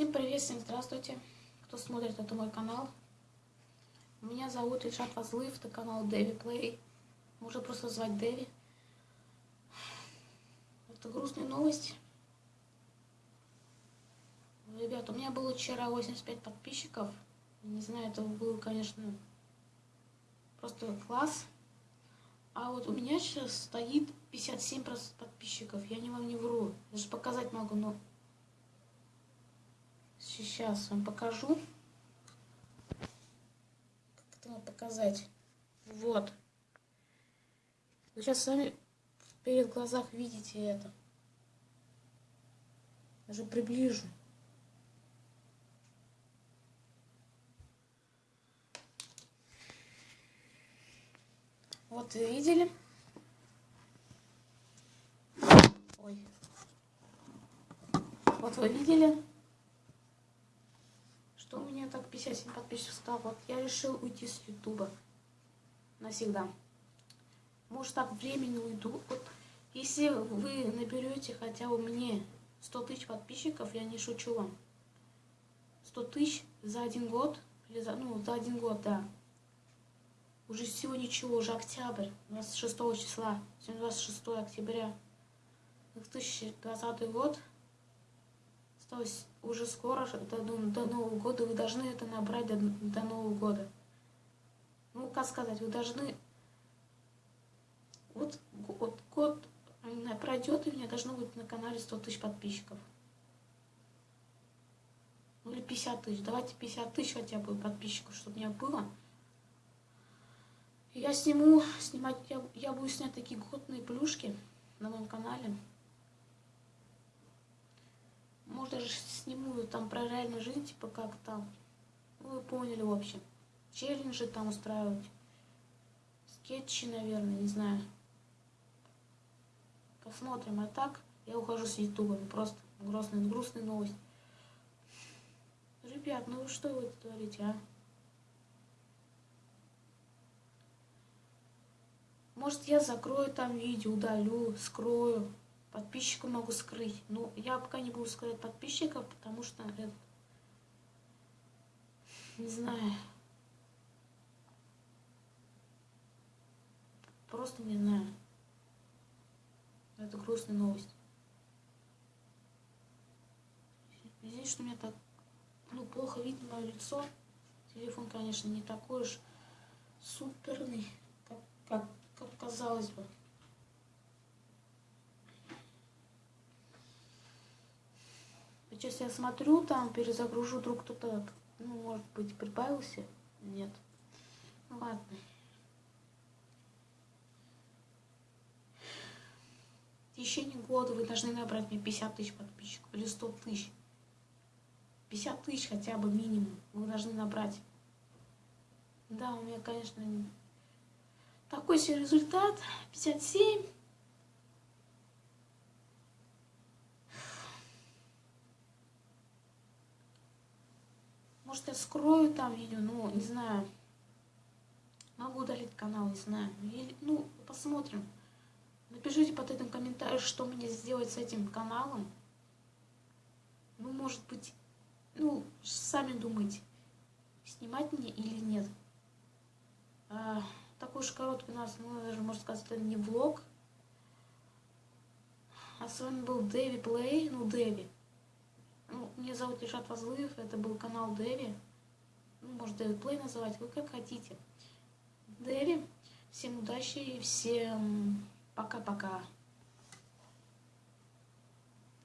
Всем привет, всем здравствуйте, кто смотрит это мой канал. Меня зовут Ильшат Вазлыев, это канал Дэви Плей. Можно просто звать Дэви. Это грустная новость. Ребят, у меня было вчера 85 подписчиков. Не знаю, это было, конечно, просто класс. А вот у меня сейчас стоит 57 подписчиков. Я не вам не вру. Даже показать могу, но Сейчас вам покажу. Как это вам показать? Вот. Вы сейчас сами перед глазах видите это. Даже приближу. Вот видели? Ой. Вот вы видели? Так 57 подписчиков стало. Вот я решил уйти с Ютуба навсегда. Может так времени уйду. Вот если вы наберете хотя бы мне 100 тысяч подписчиков, я не шучу вам. 100 тысяч за один год, или за, ну, за один год, да. Уже всего ничего, уже октябрь, 26 числа, сегодня 26 октября. 2020 год, осталось уже скоро, до, до Нового года, вы должны это набрать до, до Нового года. Ну, как сказать, вы должны... Вот, вот год пройдет, и у меня должно быть на канале 100 тысяч подписчиков. Ну, или 50 тысяч. Давайте 50 тысяч хотя бы подписчиков, чтобы у меня было. Я сниму, снимать, я, я буду снять такие годные плюшки на моем канале. Может, даже сниму там про реальную жизнь, типа как там. Ну, вы поняли, в общем. Челленджи там устраивать. Скетчи, наверное, не знаю. Посмотрим. А так, я ухожу с ютуба. Ну, просто грустная, грустная новость. Ребят, ну что вы творите, а? Может, я закрою там видео, удалю, скрою. Подписчика могу скрыть. Ну, я пока не буду скрывать подписчиков, потому что это... Не знаю. Просто не знаю. Это грустная новость. Здесь что у так ну, плохо видно мое лицо. Телефон, конечно, не такой уж суперный, как, как, как казалось бы. Сейчас я смотрю, там перезагружу, вдруг кто-то, ну, может быть, прибавился. Нет. Ну, ладно. В течение года вы должны набрать мне 50 тысяч подписчиков или 100 тысяч. 50 тысяч хотя бы минимум вы должны набрать. Да, у меня, конечно, такой себе результат. 57. Может, я скрою там видео, ну, не знаю. Могу удалить канал, не знаю. Или, ну, посмотрим. Напишите под этим комментарий, что мне сделать с этим каналом. Ну, может быть, ну, сами думайте, снимать мне или нет. А, такой уж короткий у нас, ну, даже можно сказать, это не влог. А с вами был Дэви Плей, ну, Дэви. Меня зовут Ишат Вазлыев, это был канал Дэви. Ну, может, Дэви Плей называть, вы как хотите. Дэви, всем удачи и всем пока-пока.